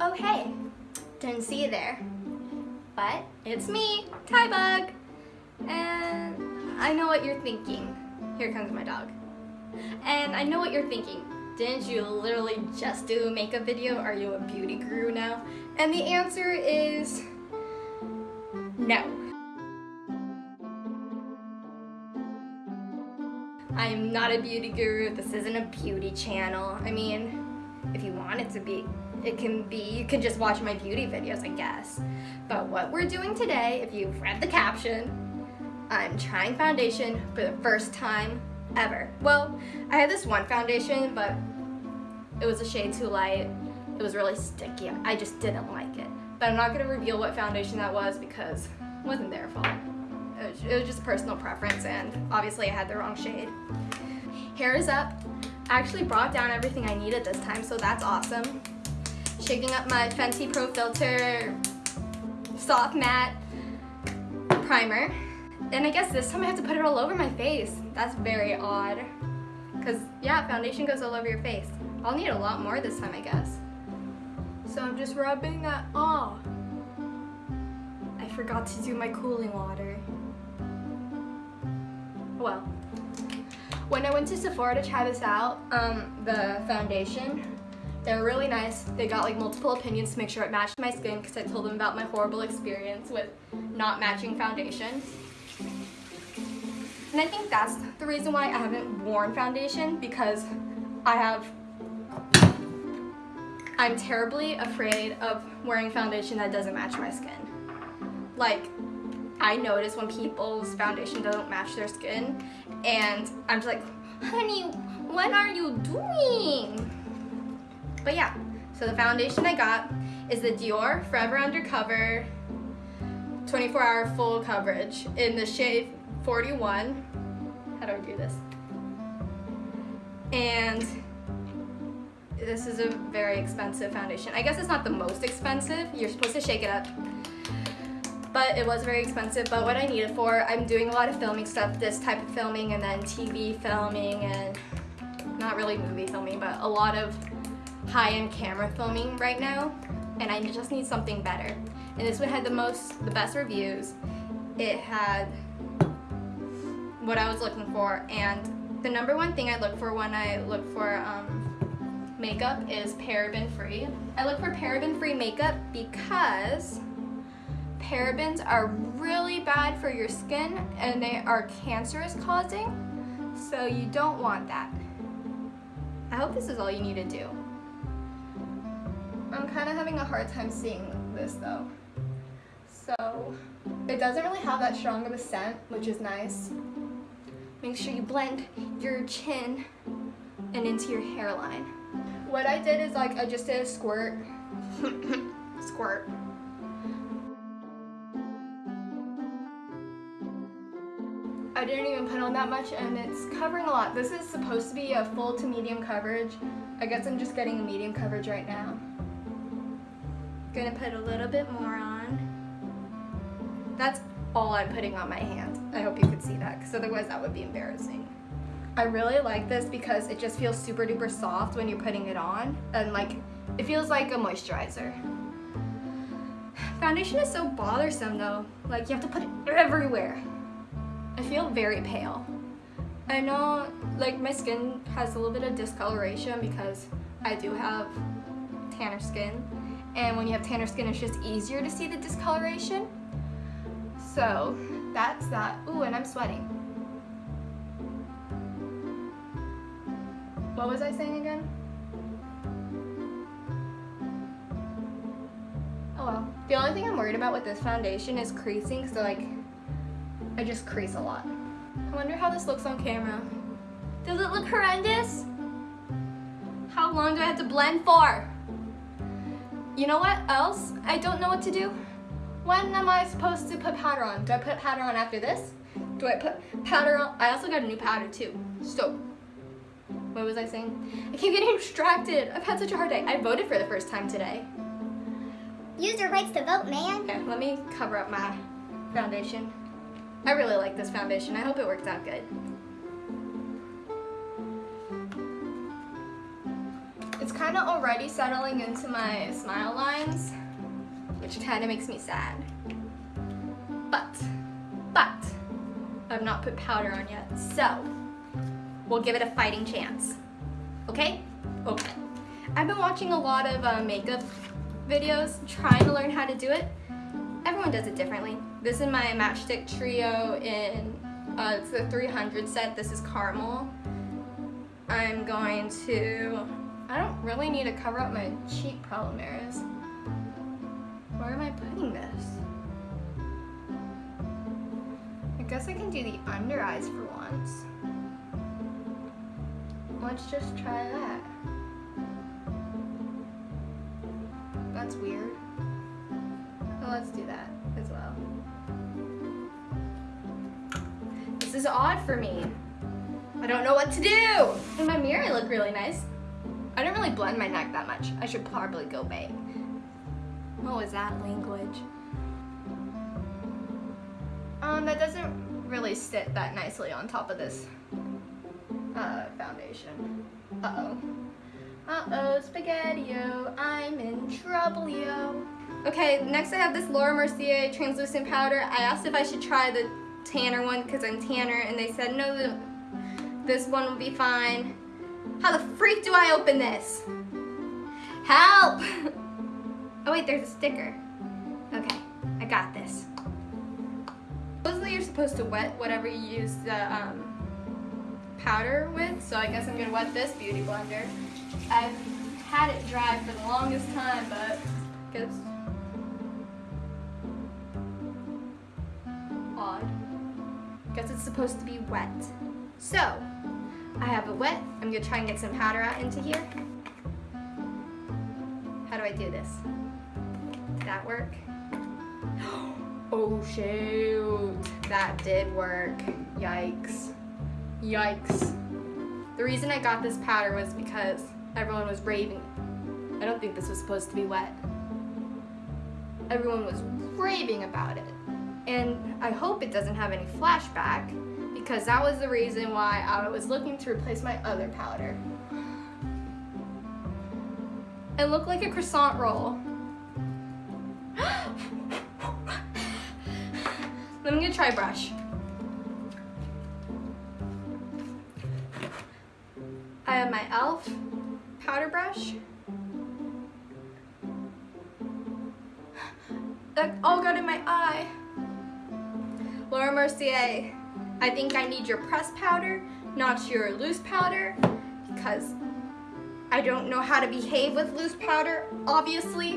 Oh hey, didn't see you there. But it's me, Tybug. And I know what you're thinking. Here comes my dog. And I know what you're thinking. Didn't you literally just do a makeup video? Are you a beauty guru now? And the answer is no. I'm not a beauty guru. This isn't a beauty channel. I mean, want it to be, it can be. You can just watch my beauty videos, I guess. But what we're doing today, if you've read the caption, I'm trying foundation for the first time ever. Well, I had this one foundation, but it was a shade too light. It was really sticky. I just didn't like it. But I'm not gonna reveal what foundation that was because it wasn't their fault. It was, it was just personal preference and obviously I had the wrong shade. Hair is up. I actually brought down everything I needed this time, so that's awesome. Shaking up my Fenty Pro Filter Soft Matte Primer. And I guess this time I have to put it all over my face. That's very odd. Because, yeah, foundation goes all over your face. I'll need a lot more this time, I guess. So I'm just rubbing that off. I forgot to do my cooling water. Well, when I went to Sephora to try this out, um, the foundation, they were really nice. They got like multiple opinions to make sure it matched my skin because I told them about my horrible experience with not matching foundation. And I think that's the reason why I haven't worn foundation because I have, I'm terribly afraid of wearing foundation that doesn't match my skin. Like, I notice when people's foundation doesn't match their skin and I'm just like, honey, what are you doing? But yeah, so the foundation I got is the Dior Forever Undercover 24 hour full coverage in the shade 41. How do I do this? And this is a very expensive foundation. I guess it's not the most expensive. You're supposed to shake it up. But it was very expensive. But what I need it for, I'm doing a lot of filming stuff, this type of filming and then TV filming and not really movie filming, but a lot of high-end camera filming right now. And I just need something better. And this one had the most, the best reviews. It had what I was looking for and the number one thing I look for when I look for um, makeup is paraben free. I look for paraben free makeup because parabens are really bad for your skin and they are cancerous causing so you don't want that. I hope this is all you need to do. I'm kind of having a hard time seeing this though. So it doesn't really have that strong of a scent, which is nice. Make sure you blend your chin and into your hairline. What I did is like I just did a squirt. squirt. I didn't even put on that much and it's covering a lot. This is supposed to be a full to medium coverage. I guess I'm just getting a medium coverage right now. Gonna put a little bit more on. That's all I'm putting on my hand. I hope you could see that because otherwise that would be embarrassing. I really like this because it just feels super duper soft when you're putting it on and like it feels like a moisturizer. Foundation is so bothersome though. Like you have to put it everywhere. I feel very pale. I know like my skin has a little bit of discoloration because I do have tanner skin and when you have tanner skin it's just easier to see the discoloration. So that's that. Ooh, and I'm sweating. What was I saying again? Oh well. The only thing I'm worried about with this foundation is creasing, so like, I just crease a lot. I wonder how this looks on camera. Does it look horrendous? How long do I have to blend for? You know what else? I don't know what to do. When am I supposed to put powder on? Do I put powder on after this? Do I put powder on? I also got a new powder too. So, what was I saying? I keep getting distracted. I've had such a hard day. I voted for the first time today. Use your rights to vote, man. Okay, let me cover up my foundation. I really like this foundation. I hope it works out good. It's kind of already settling into my smile lines, which kind of makes me sad. But, but, I've not put powder on yet, so we'll give it a fighting chance. Okay? Okay. I've been watching a lot of uh, makeup videos, trying to learn how to do it. Everyone does it differently. This is my Matchstick Trio in, uh, it's the 300 set. This is caramel. I'm going to, I don't really need to cover up my cheek problem areas. Where am I putting this? I guess I can do the under eyes for once. Let's just try that. Is odd for me. I don't know what to do. In my mirror, I look really nice. I don't really blend my neck that much. I should probably go big. What was that language? Um, that doesn't really sit that nicely on top of this uh, foundation. Uh-oh. Uh-oh, spaghetti-o, I'm in trouble, yo. Okay, next I have this Laura Mercier translucent powder. I asked if I should try the tanner one because I'm tanner, and they said no, this one will be fine. How the freak do I open this? Help! Oh wait, there's a sticker. Okay, I got this. Supposedly you're supposed to wet whatever you use the um, powder with, so I guess I'm gonna wet this beauty blender. I've had it dry for the longest time, but I guess Guess it's supposed to be wet. So, I have it wet. I'm gonna try and get some powder out into here. How do I do this? Did that work? Oh shoot, that did work. Yikes. Yikes. The reason I got this powder was because everyone was raving. I don't think this was supposed to be wet. Everyone was raving about it. And I hope it doesn't have any flashback because that was the reason why I was looking to replace my other powder. It looked like a croissant roll. Let me gonna try brush. I have my e.l.f. powder brush. That all got in my eye. Laura Mercier, I think I need your pressed powder, not your loose powder, because I don't know how to behave with loose powder, obviously.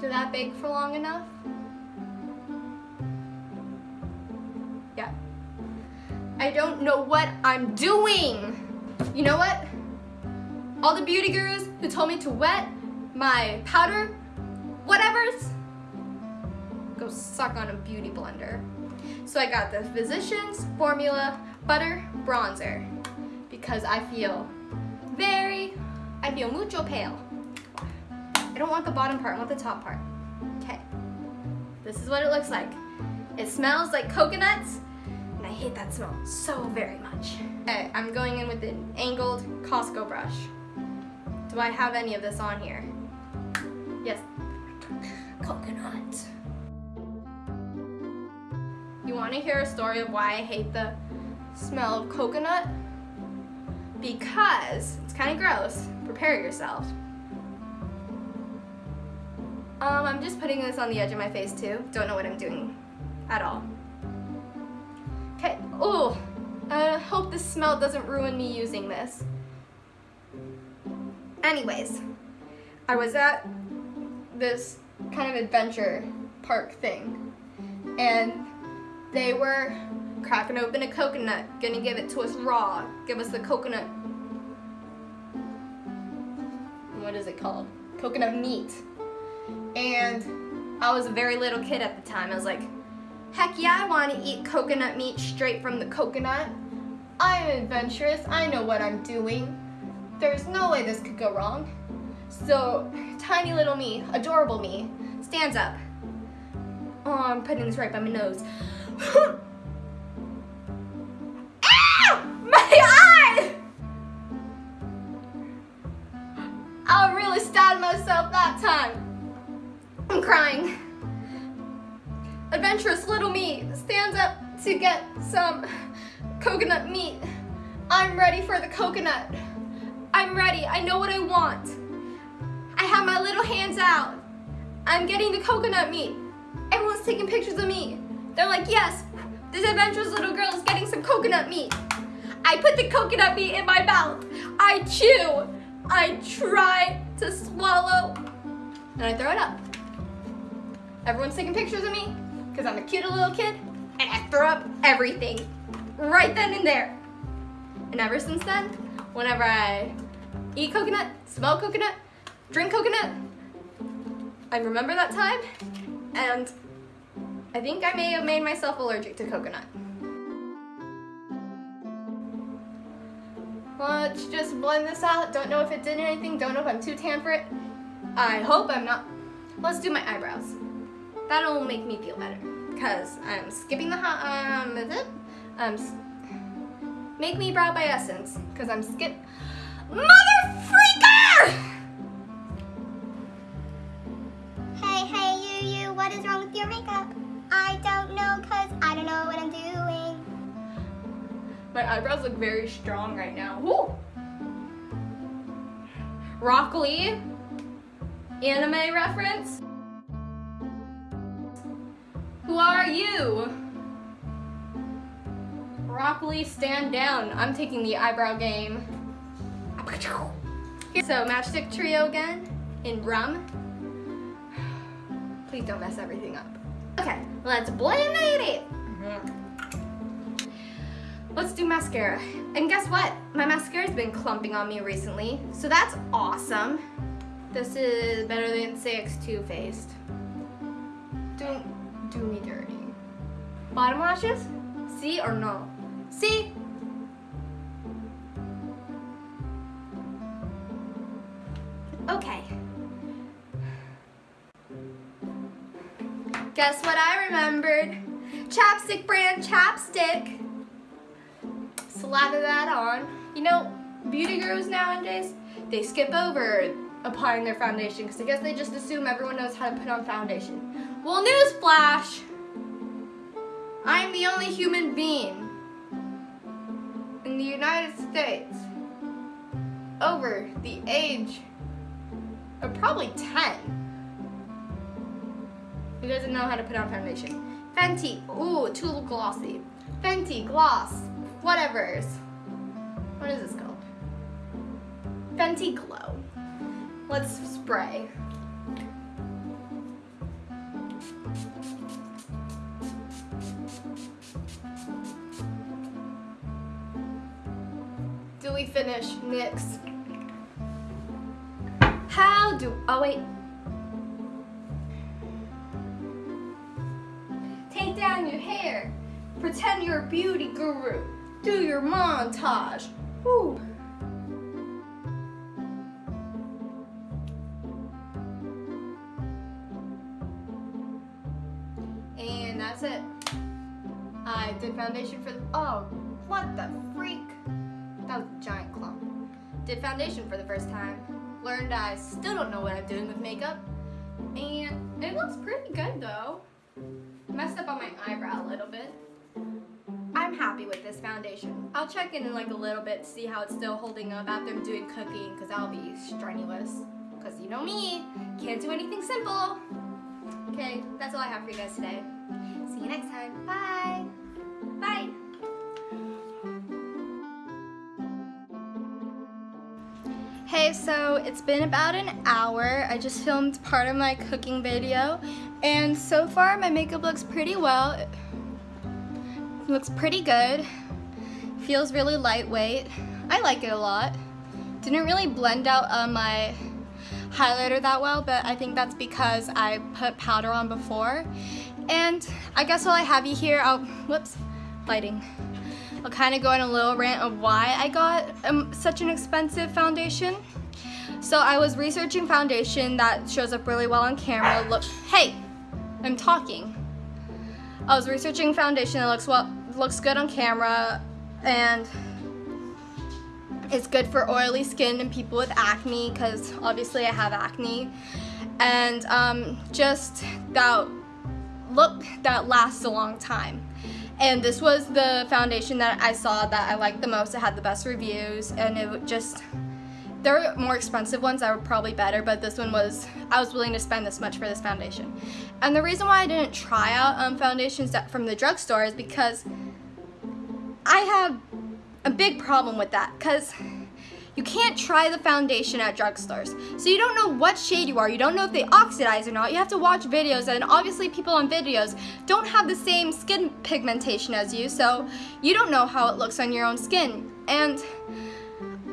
Did that bake for long enough? Yeah. I don't know what I'm doing. You know what? All the beauty gurus who told me to wet my powder, whatever's, go suck on a beauty blender. So I got the Physicians Formula Butter Bronzer because I feel very, I feel mucho pale. I don't want the bottom part, I want the top part. Okay. This is what it looks like. It smells like coconuts, and I hate that smell so very much. Okay, I'm going in with an angled Costco brush. Do I have any of this on here? Yes. Coconut. Want to hear a story of why I hate the smell of coconut? Because it's kind of gross. Prepare yourself. Um, I'm just putting this on the edge of my face too. Don't know what I'm doing at all. Okay, oh, I hope the smell doesn't ruin me using this. Anyways, I was at this kind of adventure park thing and they were cracking open a coconut, gonna give it to us raw, give us the coconut, what is it called? Coconut meat. And I was a very little kid at the time. I was like, heck yeah, I want to eat coconut meat straight from the coconut. I'm adventurous. I know what I'm doing. There's no way this could go wrong. So, tiny little me, adorable me, stands up. Oh, I'm putting this right by my nose. My eye! I really stabbed myself that time. I'm crying. Adventurous little me stands up to get some coconut meat. I'm ready for the coconut. I'm ready. I know what I want. I have my little hands out. I'm getting the coconut meat. Everyone's taking pictures of me. They're like, yes, this adventurous little girl is getting some coconut meat. I put the coconut meat in my mouth. I chew. I try to swallow. And I throw it up. Everyone's taking pictures of me because I'm a cute little kid. And I throw up everything right then and there. And ever since then, whenever I eat coconut, smell coconut, drink coconut, I remember that time and I think I may have made myself allergic to coconut. Let's just blend this out. Don't know if it did anything. Don't know if I'm too tan for it. I hope I'm not. Let's do my eyebrows. That'll make me feel better. Because I'm skipping the hot, um, is it? Um, make me brow by essence. Because I'm skip. Mother freaker! Hey, hey, you, you, what is wrong with your makeup? I don't know, cause I don't know what I'm doing. My eyebrows look very strong right now. Woo! Rock Lee, anime reference. Who are you? Rock Lee, stand down. I'm taking the eyebrow game. So Matchstick Trio again in rum. Please don't mess everything up. Okay, let's blend it. Mm-hmm. Let's do mascara. And guess what? My mascara's been clumping on me recently, so that's awesome. This is Better Than Sex Too Faced. Don't do me dirty. Bottom lashes? See or no? See? Okay. Guess what I remembered? Chapstick brand chapstick. Slather that on. You know, beauty gurus nowadays, they skip over applying their foundation because I guess they just assume everyone knows how to put on foundation. Well, newsflash! I'm the only human being in the United States over the age of probably 10 who doesn't know how to put on foundation. Fenty, ooh, too glossy. Fenty, gloss, whatever's. What is this called? Fenty Glow. Let's spray. Do we finish? NYX. How do, oh wait. Pretend you're a beauty guru. Do your montage. Woo. And that's it. I did foundation for the, oh, what the freak? That was a giant clump. Did foundation for the first time. Learned I still don't know what I'm doing with makeup. And it looks pretty good though. Messed up on my eyebrow a little bit. I'm happy with this foundation. I'll check in in like a little bit to see how it's still holding up after I'm doing cooking because that'll be strenuous. Because you know me, can't do anything simple. Okay, that's all I have for you guys today. See you next time. Bye. Bye. Hey, so it's been about an hour. I just filmed part of my cooking video, and so far my makeup looks pretty well. Looks pretty good. Feels really lightweight. I like it a lot. Didn't really blend out uh, my highlighter that well, but I think that's because I put powder on before. And I guess while I have you here, I'll, whoops, lighting. I'll kind of go on a little rant of why I got um, such an expensive foundation. So I was researching foundation that shows up really well on camera. Look, hey, I'm talking. I was researching foundation that looks well, looks good on camera, and It's good for oily skin and people with acne because obviously I have acne. And um, just that look that lasts a long time. And this was the foundation that I saw that I liked the most. It had the best reviews and it just there are more expensive ones that were probably better, but this one was, I was willing to spend this much for this foundation. And the reason why I didn't try out um, foundations that, from the drugstore is because I have a big problem with that because you can't try the foundation at drugstores. So you don't know what shade you are. You don't know if they oxidize or not. You have to watch videos and obviously people on videos don't have the same skin pigmentation as you, so you don't know how it looks on your own skin. And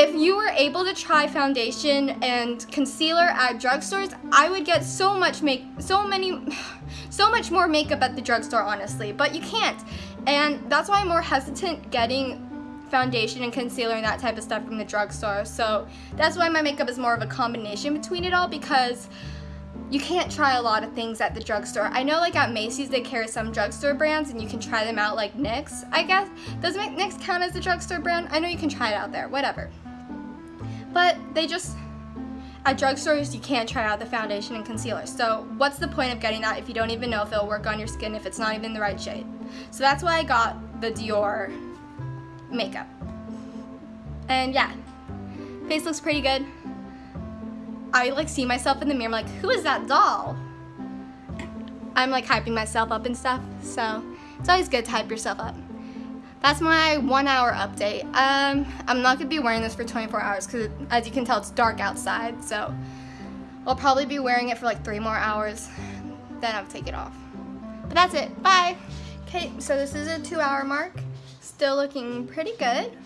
if you were able to try foundation and concealer at drugstores, I would get so much make so many so much more makeup at the drugstore honestly, but you can't. And that's why I'm more hesitant getting foundation and concealer and that type of stuff from the drugstore. So that's why my makeup is more of a combination between it all because you can't try a lot of things at the drugstore. I know like at Macy's they carry some drugstore brands and you can try them out like NYX, I guess. Does NYX count as a drugstore brand? I know you can try it out there, whatever. But they just, at drugstores you can't try out the foundation and concealer. So what's the point of getting that if you don't even know if it'll work on your skin if it's not even the right shade? So that's why I got the Dior makeup. And yeah, face looks pretty good. I like see myself in the mirror, I'm like, who is that doll? I'm like hyping myself up and stuff, so it's always good to hype yourself up. That's my one hour update. Um, I'm not gonna be wearing this for 24 hours because as you can tell, it's dark outside, so I'll probably be wearing it for like three more hours, then I'll take it off. But that's it, bye. Okay, so this is a two hour mark. Still looking pretty good.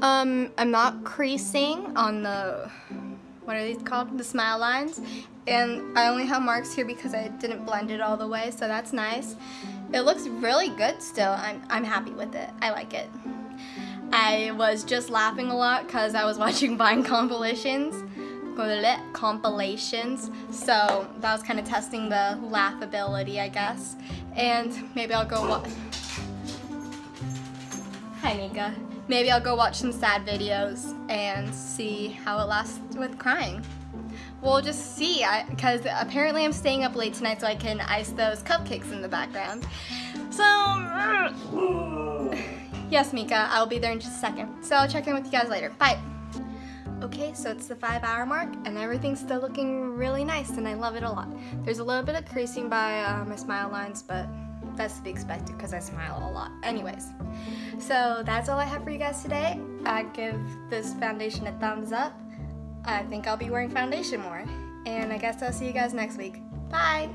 Um, I'm not creasing on the what are these called? The smile lines. And I only have marks here because I didn't blend it all the way, so that's nice. It looks really good still. I'm, I'm happy with it. I like it. I was just laughing a lot because I was watching Vine compilations compilations so that was kind of testing the laughability I guess and maybe I'll go watch hi Nika maybe I'll go watch some sad videos and see how it lasts with crying. We'll just see, because apparently I'm staying up late tonight so I can ice those cupcakes in the background. So, yes Mika, I'll be there in just a second. So I'll check in with you guys later. Bye. Okay, so it's the five hour mark and everything's still looking really nice and I love it a lot. There's a little bit of creasing by uh, my smile lines, but that's to be expected because I smile a lot. Anyways, so that's all I have for you guys today. I give this foundation a thumbs up. I think I'll be wearing foundation more. And I guess I'll see you guys next week. Bye!